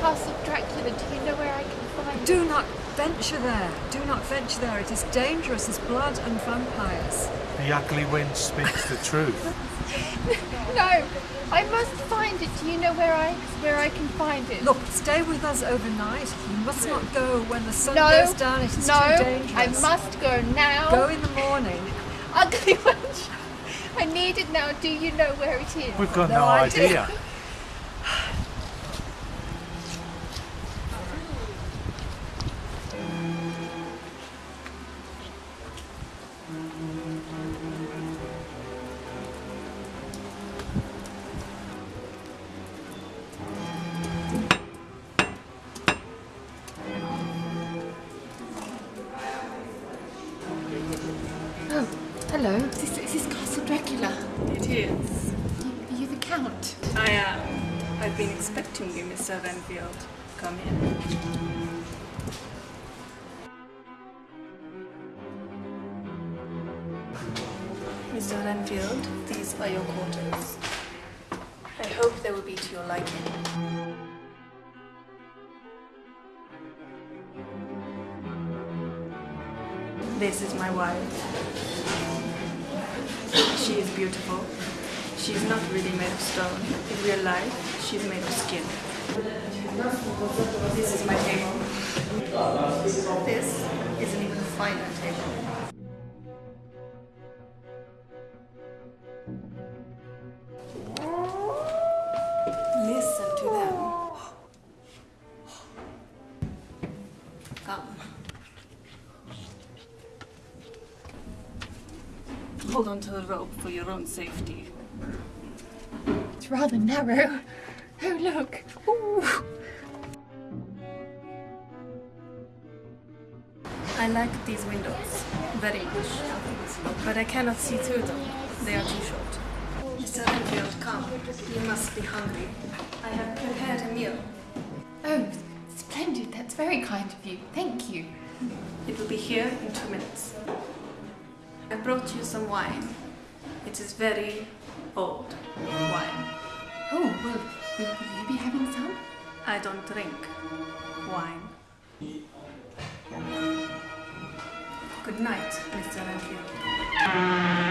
Castle Dracula. Do you know where I can find it? Do not venture there. Do not venture there. It is dangerous as blood and vampires. The ugly wind speaks the truth. No, I must find it. Do you know where I where I can find it? Look, stay with us overnight. You must not go when the sun no, goes down. It is no, too dangerous. I must go now. Go in the morning. Ugly wench. I need it now. Do you know where it is? We've got No no, idea. idea. Oh, hello. Is this, is this Castle Dracula? It is. Are you the Count? I am. I've been expecting you, Mr. Renfield. Come in. Mr. Renfield, these are your quarters. I hope they will be to your liking. This is my wife. She is beautiful. She's not really made of stone. In real life, she's made of skin. This is my table. This is an even finer table. Listen to them. Come. Hold on to the rope for your own safety. It's rather narrow. Oh, look. Ooh. I like these windows very much, but I cannot see through them. They are too short. Mr. Renfield, come. You must be hungry. I have prepared a meal. Oh, splendid. That's very kind of you. Thank you. It will be here in two minutes. I brought you some wine. It is very old wine. Oh, well, will, will you be having some? I don't drink wine. Good night, Mr. Renfield.